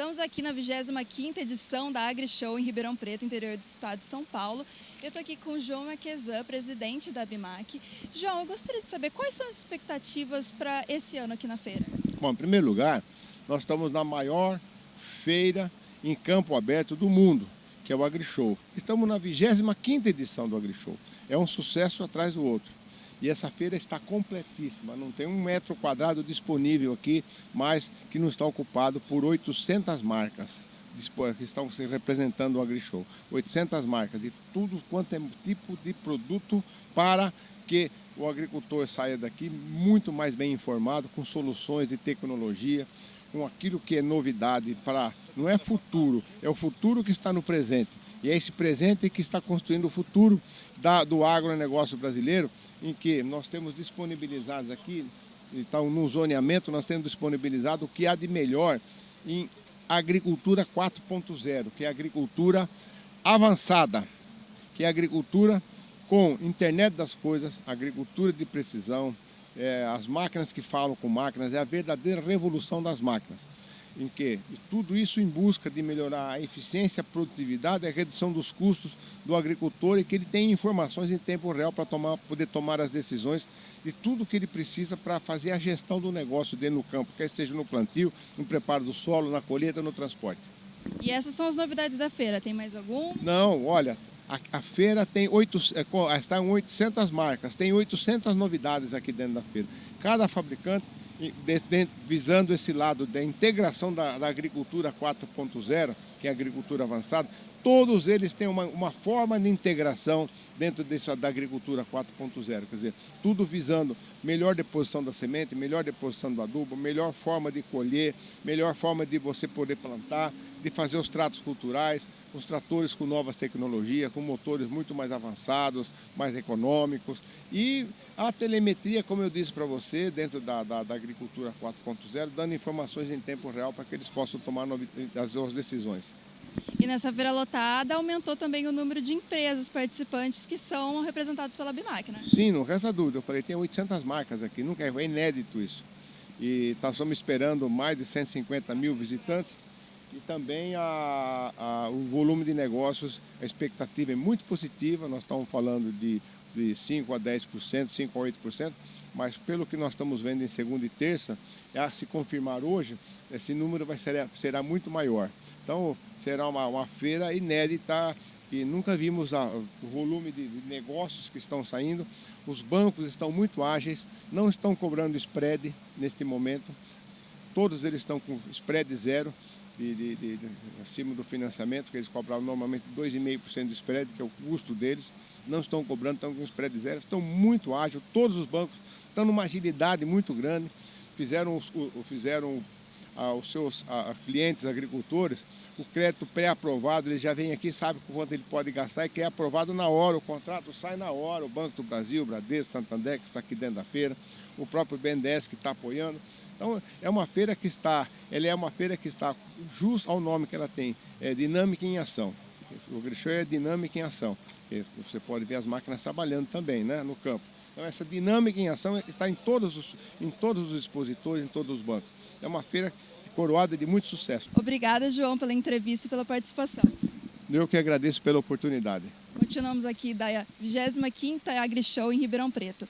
Estamos aqui na 25ª edição da AgriShow em Ribeirão Preto, interior do estado de São Paulo. Eu estou aqui com o João Maquezan, presidente da BIMAC. João, eu gostaria de saber quais são as expectativas para esse ano aqui na feira? Bom, em primeiro lugar, nós estamos na maior feira em campo aberto do mundo, que é o AgriShow. Estamos na 25ª edição do AgriShow. É um sucesso atrás do outro. E essa feira está completíssima, não tem um metro quadrado disponível aqui, mas que não está ocupado por 800 marcas que estão se representando o AgriShow. 800 marcas de tudo quanto é tipo de produto para que o agricultor saia daqui muito mais bem informado, com soluções de tecnologia, com aquilo que é novidade para... Não é futuro, é o futuro que está no presente. E é esse presente que está construindo o futuro da, do agronegócio brasileiro, em que nós temos disponibilizados aqui, então no zoneamento nós temos disponibilizado o que há de melhor em agricultura 4.0, que é agricultura avançada, que é agricultura com internet das coisas, agricultura de precisão, é, as máquinas que falam com máquinas, é a verdadeira revolução das máquinas em que tudo isso em busca de melhorar a eficiência, a produtividade, a redução dos custos do agricultor e que ele tenha informações em tempo real para tomar, poder tomar as decisões de tudo que ele precisa para fazer a gestão do negócio dele no campo, quer seja no plantio, no preparo do solo, na colheita, no transporte. E essas são as novidades da feira, tem mais algum? Não, olha, a, a feira tem oito, é, está em 800 marcas, tem 800 novidades aqui dentro da feira. Cada fabricante visando esse lado da integração da, da agricultura 4.0, que é a agricultura avançada, todos eles têm uma, uma forma de integração dentro dessa, da agricultura 4.0, quer dizer, tudo visando melhor deposição da semente, melhor deposição do adubo, melhor forma de colher, melhor forma de você poder plantar, de fazer os tratos culturais, os tratores com novas tecnologias, com motores muito mais avançados, mais econômicos e a telemetria, como eu disse para você, dentro da, da, da agricultura 4.0, dando informações em tempo real para que eles possam tomar as suas decisões. E nessa feira lotada aumentou também o número de empresas participantes que são representadas pela BIMAC, né? Sim, não resta dúvida. Eu falei, tem 800 marcas aqui, nunca é inédito isso. E nós estamos esperando mais de 150 mil visitantes e também a, a, o volume de negócios, a expectativa é muito positiva, nós estamos falando de, de 5% a 10%, 5% a 8%, mas pelo que nós estamos vendo em segunda e terça, a se confirmar hoje, esse número vai ser, será muito maior. Então será uma, uma feira inédita, que nunca vimos a, o volume de, de negócios que estão saindo, os bancos estão muito ágeis, não estão cobrando spread neste momento, todos eles estão com spread zero, de, de, de, acima do financiamento, que eles cobravam normalmente 2,5% de spread, que é o custo deles, não estão cobrando, estão com spread zero, estão muito ágeis, todos os bancos estão numa agilidade muito grande, fizeram, os, fizeram ah, os seus ah, clientes agricultores o crédito pré-aprovado, ele já vem aqui, sabe quanto ele pode gastar e quer aprovado na hora, o contrato sai na hora, o Banco do Brasil, o Bradesco, Santander, que está aqui dentro da feira, o próprio BNDES que está apoiando. Então é uma feira que está, ela é uma feira que está jus ao nome que ela tem, é dinâmica em ação. O Grishow é dinâmica em ação. Você pode ver as máquinas trabalhando também, né, no campo. Então essa dinâmica em ação está em todos os, em todos os expositores, em todos os bancos. É uma feira coroada de muito sucesso. Obrigada, João, pela entrevista e pela participação. Eu que agradeço pela oportunidade. Continuamos aqui da 25ª AgriShow em Ribeirão Preto.